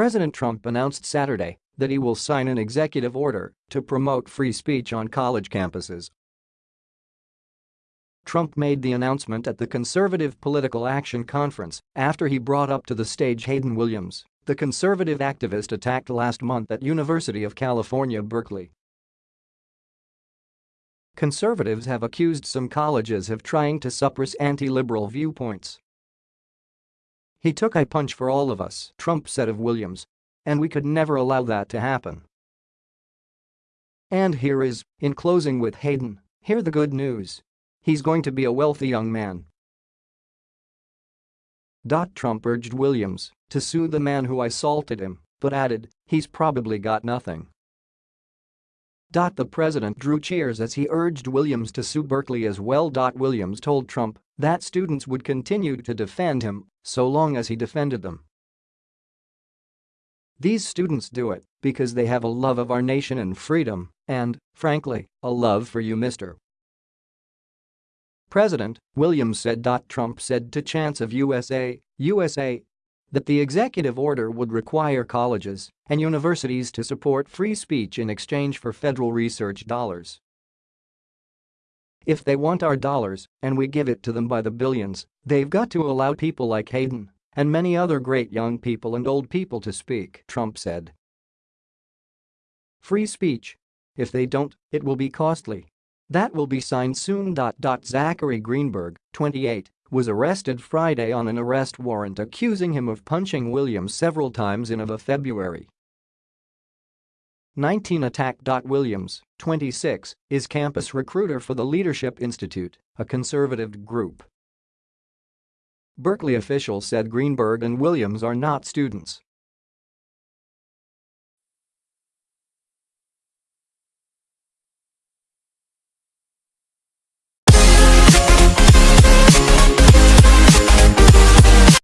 President Trump announced Saturday that he will sign an executive order to promote free speech on college campuses. Trump made the announcement at the Conservative Political Action Conference after he brought up to the stage Hayden Williams, the conservative activist attacked last month at University of California, Berkeley. Conservatives have accused some colleges of trying to suppress anti-liberal viewpoints. He took a punch for all of us, Trump said of Williams. And we could never allow that to happen. And here is, in closing with Hayden, hear the good news. He's going to be a wealthy young man. Trump urged Williams to sue the man who assaulted him, but added, he's probably got nothing. The president drew cheers as he urged Williams to sue Berkeley as well. Williams told Trump that students would continue to defend him so long as he defended them. These students do it because they have a love of our nation and freedom and, frankly, a love for you Mr. President, Williams said. Trump said to Chance of USA, USA that the executive order would require colleges and universities to support free speech in exchange for federal research dollars. If they want our dollars, and we give it to them by the billions, they've got to allow people like Hayden and many other great young people and old people to speak, Trump said. Free speech. If they don't, it will be costly. That will be signed soon. Zachary Greenberg, 28, was arrested Friday on an arrest warrant accusing him of punching Williams several times in a February 19 attack. Williams, 26, is campus recruiter for the Leadership Institute, a conservative group. Berkeley officials said Greenberg and Williams are not students